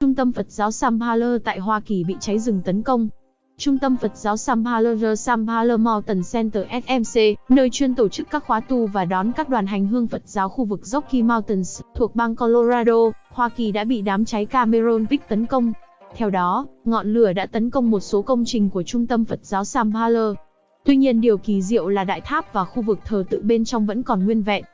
Trung tâm Phật giáo Samphala tại Hoa Kỳ bị cháy rừng tấn công. Trung tâm Phật giáo Samphala Samphala Mountain Center SMC, nơi chuyên tổ chức các khóa tu và đón các đoàn hành hương Phật giáo khu vực Rocky Mountains, thuộc bang Colorado, Hoa Kỳ đã bị đám cháy Cameron Peak tấn công. Theo đó, ngọn lửa đã tấn công một số công trình của Trung tâm Phật giáo Samphala. Tuy nhiên điều kỳ diệu là đại tháp và khu vực thờ tự bên trong vẫn còn nguyên vẹn.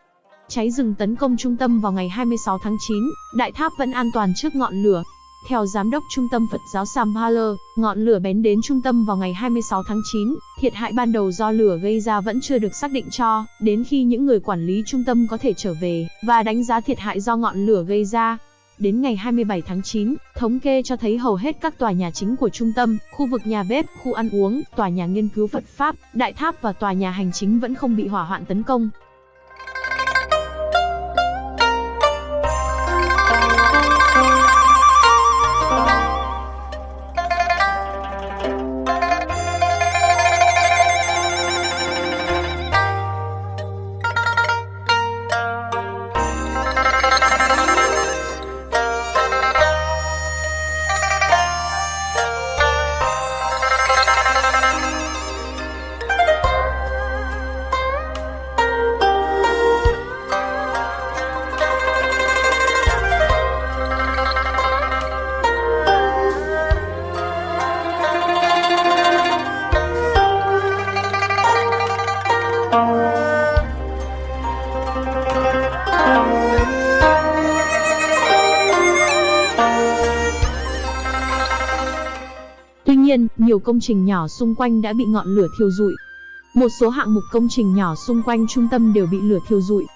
Cháy rừng tấn công trung tâm vào ngày 26 tháng 9, đại tháp vẫn an toàn trước ngọn lửa. Theo giám đốc trung tâm Phật giáo Samphala, ngọn lửa bén đến trung tâm vào ngày 26 tháng 9, thiệt hại ban đầu do lửa gây ra vẫn chưa được xác định cho, đến khi những người quản lý trung tâm có thể trở về và đánh giá thiệt hại do ngọn lửa gây ra. Đến ngày 27 tháng 9, thống kê cho thấy hầu hết các tòa nhà chính của trung tâm, khu vực nhà bếp, khu ăn uống, tòa nhà nghiên cứu Phật Pháp, đại tháp và tòa nhà hành chính vẫn không bị hỏa hoạn tấn công. Tuy nhiên, nhiều công trình nhỏ xung quanh đã bị ngọn lửa thiêu rụi. Một số hạng mục công trình nhỏ xung quanh trung tâm đều bị lửa thiêu rụi.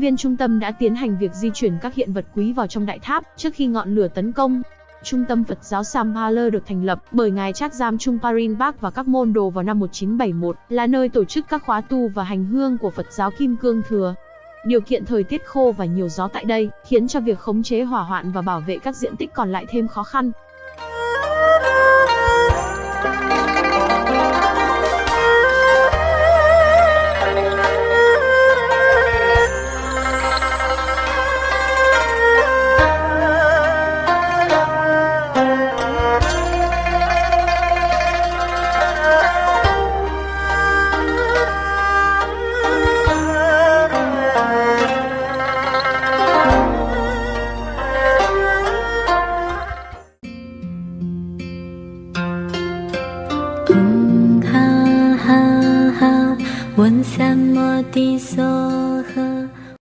Viên trung tâm đã tiến hành việc di chuyển các hiện vật quý vào trong đại tháp trước khi ngọn lửa tấn công. Trung tâm Phật giáo Sampala được thành lập bởi Ngài Trác Giam Trung Parin Bác và các môn đồ vào năm 1971, là nơi tổ chức các khóa tu và hành hương của Phật giáo Kim Cương Thừa. Điều kiện thời tiết khô và nhiều gió tại đây, khiến cho việc khống chế hỏa hoạn và bảo vệ các diện tích còn lại thêm khó khăn. 问什么的说